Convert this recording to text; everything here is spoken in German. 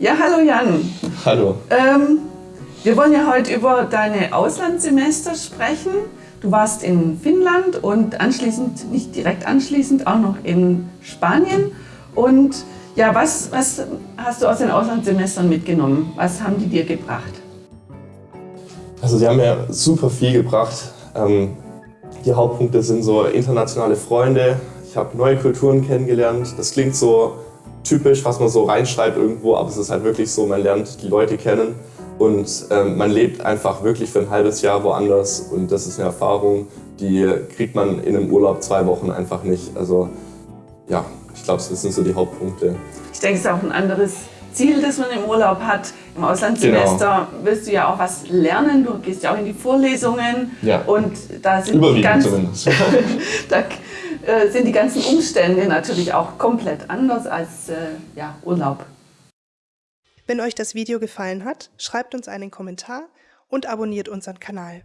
Ja, hallo Jan. Hallo. Ähm, wir wollen ja heute über deine Auslandssemester sprechen. Du warst in Finnland und anschließend, nicht direkt anschließend, auch noch in Spanien. Und ja, was, was hast du aus den Auslandssemestern mitgenommen? Was haben die dir gebracht? Also die haben mir super viel gebracht. Ähm, die Hauptpunkte sind so internationale Freunde. Ich habe neue Kulturen kennengelernt. Das klingt so typisch, was man so reinschreibt irgendwo, aber es ist halt wirklich so, man lernt die Leute kennen und ähm, man lebt einfach wirklich für ein halbes Jahr woanders und das ist eine Erfahrung, die kriegt man in einem Urlaub zwei Wochen einfach nicht. Also ja, ich glaube, das sind so die Hauptpunkte. Ich denke, es ist auch ein anderes Ziel, das man im Urlaub hat. Im Auslandssemester genau. willst du ja auch was lernen. Du gehst ja auch in die Vorlesungen. Ja. Und da sind Überwiegend ganz, da äh, sind die ganzen Umstände natürlich auch komplett anders als äh, ja, Urlaub. Wenn euch das Video gefallen hat, schreibt uns einen Kommentar und abonniert unseren Kanal.